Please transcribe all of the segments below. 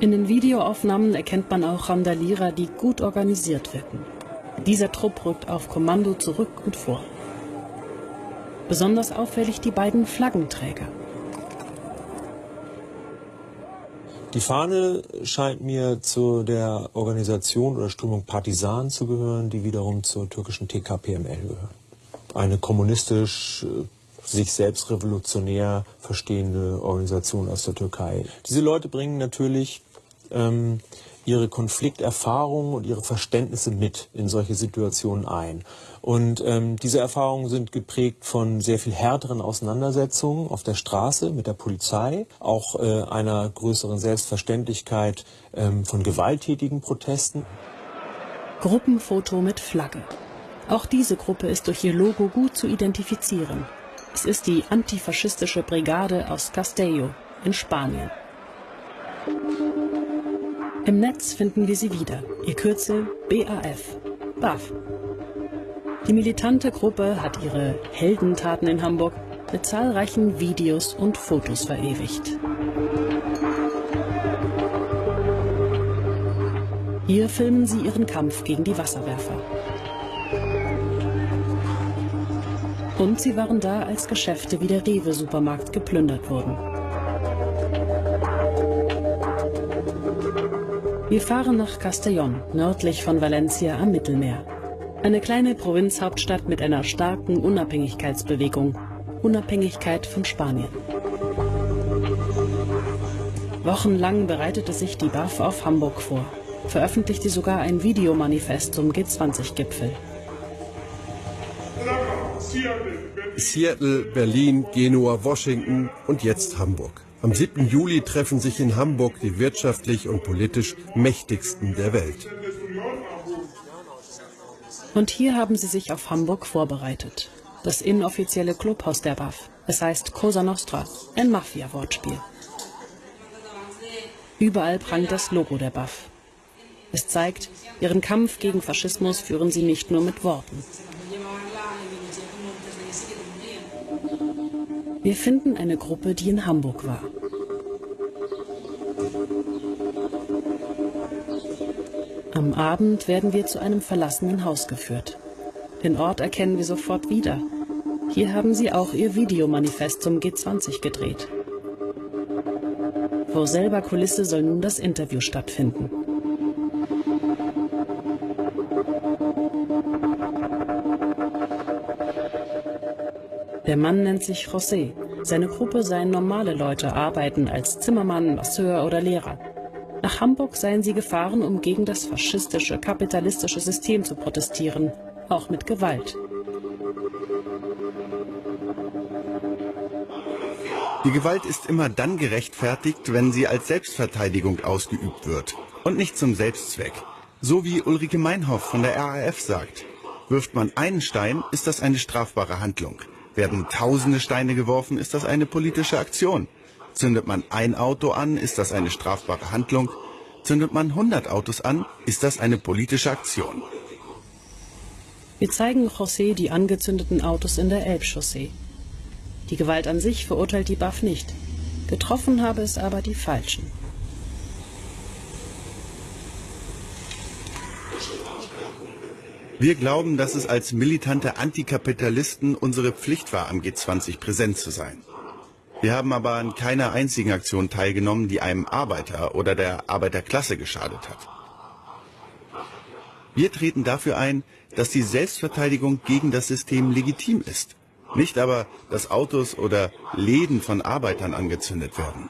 In den Videoaufnahmen erkennt man auch Randalierer, die gut organisiert wirken. Dieser Trupp rückt auf Kommando zurück und vor. Besonders auffällig die beiden Flaggenträger. Die Fahne scheint mir zu der Organisation oder Strömung Partisan zu gehören, die wiederum zur türkischen TKPML gehört. Eine kommunistisch sich selbst revolutionär verstehende Organisation aus der Türkei. Diese Leute bringen natürlich ähm, ihre Konflikterfahrungen und ihre Verständnisse mit in solche Situationen ein. Und ähm, diese Erfahrungen sind geprägt von sehr viel härteren Auseinandersetzungen auf der Straße mit der Polizei, auch äh, einer größeren Selbstverständlichkeit ähm, von gewalttätigen Protesten. Gruppenfoto mit Flagge. Auch diese Gruppe ist durch ihr Logo gut zu identifizieren. Es ist die antifaschistische Brigade aus Castello in Spanien. Im Netz finden wir sie wieder, ihr Kürzel BAF, BAF. Die militante Gruppe hat ihre Heldentaten in Hamburg mit zahlreichen Videos und Fotos verewigt. Hier filmen sie ihren Kampf gegen die Wasserwerfer. Und sie waren da, als Geschäfte wie der Rewe-Supermarkt geplündert wurden. Wir fahren nach Castellón, nördlich von Valencia am Mittelmeer. Eine kleine Provinzhauptstadt mit einer starken Unabhängigkeitsbewegung. Unabhängigkeit von Spanien. Wochenlang bereitete sich die BAF auf Hamburg vor, veröffentlichte sogar ein Videomanifest zum G20-Gipfel. Seattle, Berlin, Genua, Washington und jetzt Hamburg. Am 7. Juli treffen sich in Hamburg die wirtschaftlich und politisch mächtigsten der Welt. Und hier haben sie sich auf Hamburg vorbereitet. Das inoffizielle Clubhaus der BAF. Es heißt Cosa Nostra, ein Mafia-Wortspiel. Überall prangt das Logo der BAF. Es zeigt, ihren Kampf gegen Faschismus führen sie nicht nur mit Worten. Wir finden eine Gruppe, die in Hamburg war. Am Abend werden wir zu einem verlassenen Haus geführt. Den Ort erkennen wir sofort wieder. Hier haben sie auch ihr Videomanifest zum G20 gedreht. Vor selber Kulisse soll nun das Interview stattfinden. Der Mann nennt sich José. Seine Gruppe seien normale Leute, arbeiten als Zimmermann, Masseur oder Lehrer. Nach Hamburg seien sie gefahren, um gegen das faschistische, kapitalistische System zu protestieren, auch mit Gewalt. Die Gewalt ist immer dann gerechtfertigt, wenn sie als Selbstverteidigung ausgeübt wird und nicht zum Selbstzweck. So wie Ulrike Meinhoff von der RAF sagt. Wirft man einen Stein, ist das eine strafbare Handlung. Werden tausende Steine geworfen, ist das eine politische Aktion. Zündet man ein Auto an, ist das eine strafbare Handlung. Zündet man 100 Autos an, ist das eine politische Aktion. Wir zeigen José die angezündeten Autos in der Elbchaussee. Die Gewalt an sich verurteilt die BAF nicht. Getroffen habe es aber die Falschen. Wir glauben, dass es als militante Antikapitalisten unsere Pflicht war, am G20 präsent zu sein. Wir haben aber an keiner einzigen Aktion teilgenommen, die einem Arbeiter oder der Arbeiterklasse geschadet hat. Wir treten dafür ein, dass die Selbstverteidigung gegen das System legitim ist. Nicht aber, dass Autos oder Läden von Arbeitern angezündet werden.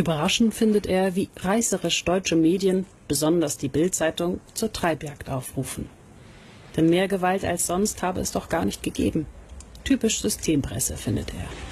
Überraschend findet er, wie reißerisch deutsche Medien, besonders die Bild-Zeitung, zur Treibjagd aufrufen. Denn mehr Gewalt als sonst habe es doch gar nicht gegeben. Typisch Systempresse, findet er.